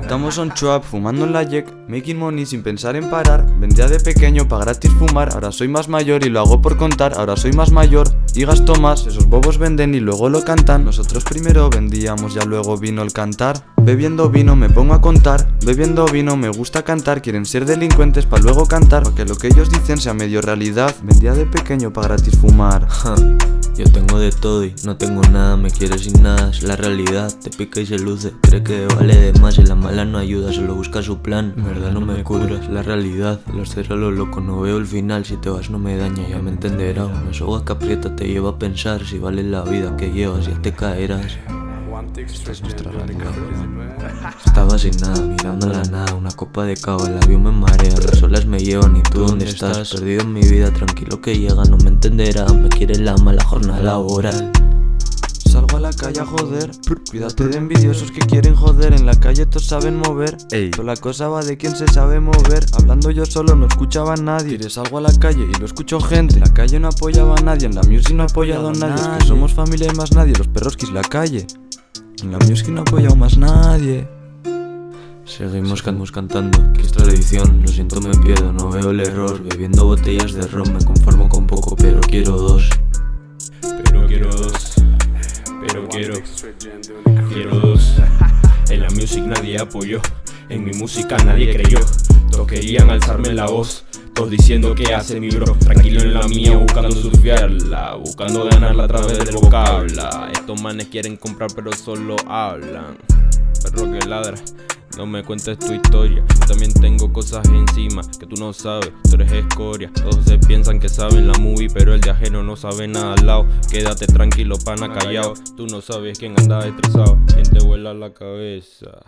Estamos on trap, fumando en la Jack, making money sin pensar en parar. Vendía de pequeño pa' gratis fumar, ahora soy más mayor y lo hago por contar. Ahora soy más mayor y gasto más, esos bobos venden y luego lo cantan. Nosotros primero vendíamos, ya luego vino el cantar. Bebiendo vino me pongo a contar, bebiendo vino me gusta cantar. Quieren ser delincuentes pa' luego cantar, pa' que lo que ellos dicen sea medio realidad. Vendía de pequeño pa' gratis fumar. Yo tengo de todo y no tengo nada, me quieres sin nada, es la realidad, te pica y se luce, cree que vale de más y la mala no ayuda, solo busca su plan, en verdad no me curas, la realidad, los cero lo loco, no veo el final, si te vas no me daña, ya me entenderás, una soga que aprieta te lleva a pensar, si vale la vida que llevas ya te caerás. Esta es nuestra realidad. Estaba sin nada, mirando la nada, una copa de cava, el avión me marea, las olas me llevan y tú dónde estás, perdido en mi vida, tranquilo que llega, no me entenderá, me quiere la mala jornada laboral. Salgo a la calle a joder Cuídate de envidiosos que quieren joder En la calle todos saben mover. Ey. Toda la cosa va de quien se sabe mover Hablando yo solo no escuchaba a nadie. Tiré salgo a la calle y lo escucho gente En la calle no apoyaba a nadie En la music no ha apoyado a nadie Es que somos familia y más nadie Los perros quis la calle En la music no ha apoyado más nadie. Seguimos can- cantando, que es tradición, lo siento me pierdo, no veo el error. Bebiendo botellas de ron, me conformo con poco, pero quiero dos. Pero quiero dos, pero quiero, quiero dos. En la music nadie apoyó, en mi música nadie creyó. Todos querían alzarme la voz, diciendo que hace mi bro. Tranquilo en la mía, buscando surfearla, buscando ganarla a través del vocabla. Estos manes quieren comprar, pero solo hablan. Perro que ladra. No me cuentes tu historia, yo también tengo cosas encima que tú no sabes, tú eres escoria Todos se piensan que saben la movie, pero el de ajeno no sabe nada al lado Quédate tranquilo, pana, callado Tú no sabes quién anda estresado, quién te vuela la cabeza